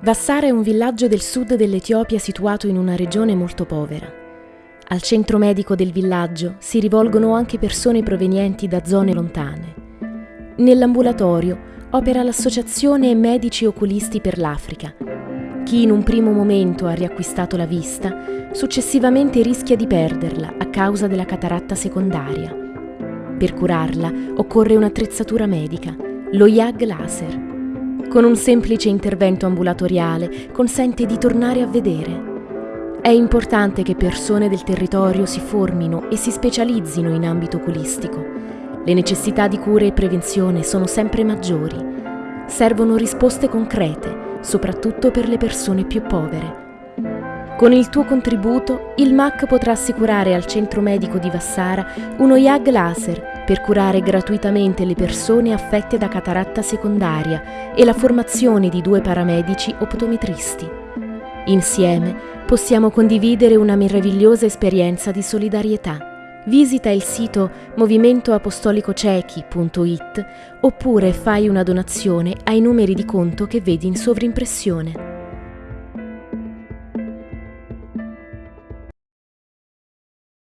Vassara è un villaggio del sud dell'Etiopia situato in una regione molto povera. Al centro medico del villaggio si rivolgono anche persone provenienti da zone lontane. Nell'ambulatorio opera l'Associazione Medici Oculisti per l'Africa. Chi in un primo momento ha riacquistato la vista, successivamente rischia di perderla a causa della cataratta secondaria. Per curarla occorre un'attrezzatura medica, lo YAG laser con un semplice intervento ambulatoriale consente di tornare a vedere. È importante che persone del territorio si formino e si specializzino in ambito oculistico. Le necessità di cura e prevenzione sono sempre maggiori. Servono risposte concrete, soprattutto per le persone più povere. Con il tuo contributo, il MAC potrà assicurare al centro medico di Vassara uno YAG laser per curare gratuitamente le persone affette da cataratta secondaria e la formazione di due paramedici optometristi. Insieme possiamo condividere una meravigliosa esperienza di solidarietà. Visita il sito movimentoapostolicocechi.it oppure fai una donazione ai numeri di conto che vedi in sovrimpressione.